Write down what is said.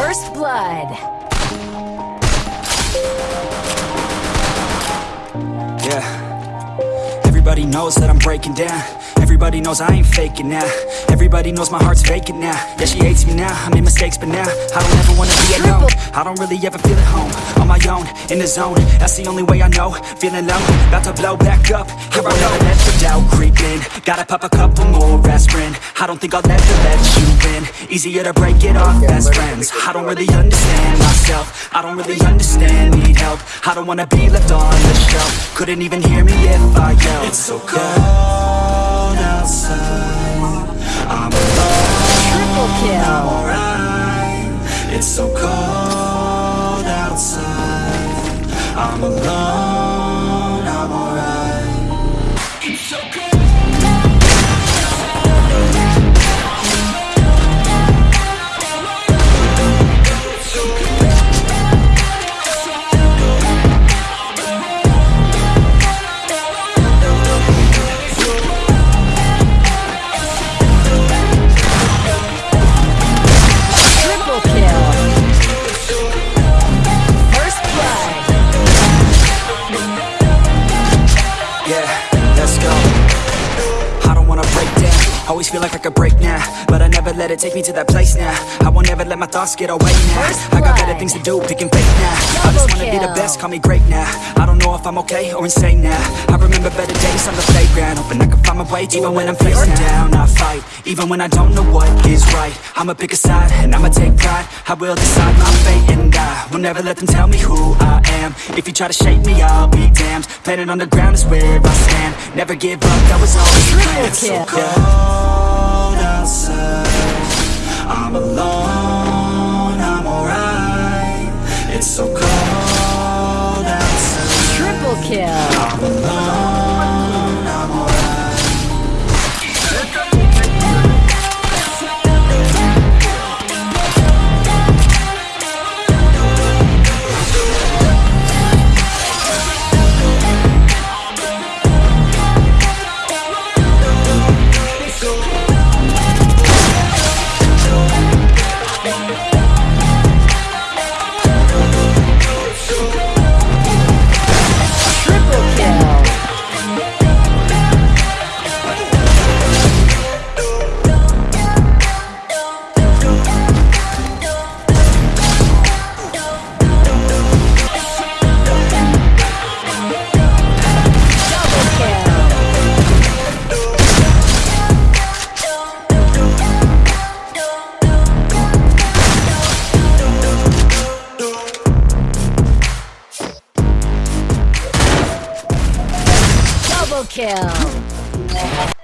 First blood. Yeah. Everybody knows that I'm breaking down. Everybody knows I ain't faking now. Everybody knows my heart's vacant now. Yeah, she hates me now. I made mistakes, but now I don't ever wanna be alone. I don't really ever feel at home. On my own, in the zone. That's the only way I know. Feeling low, about to blow back up. Here I go. Let the doubt creep in. Gotta pop a couple more aspirin. I don't think I'll ever let you in. Easier to break it off best friends. I don't really understand myself. I don't really understand. Need help. I don't wanna be left on the shelf. Couldn't even hear me if I yelled. It's so cold outside. I'm alone. Triple kill. alright. It's so cold outside. I'm alone. Yeah, let's go. I don't wanna break down. Always feel like I could break now, but I never let it take me to that place now. I won't ever let my thoughts get away now. I got better things to do, picking fake now. I just wanna be the best, call me great now. I don't know if I'm okay or insane now. I remember better days on the playground, hoping I can find my way even when I'm facing down. I fight, even when I don't know what is right. I'ma pick a side and I'ma take pride. I will decide my fate and I will never let them tell me who I am. If you try to shape me, I'll be damned. Planet on the ground is where I stand. Never give up, that was always the plan. It's so cold outside. I'm alone, Kill.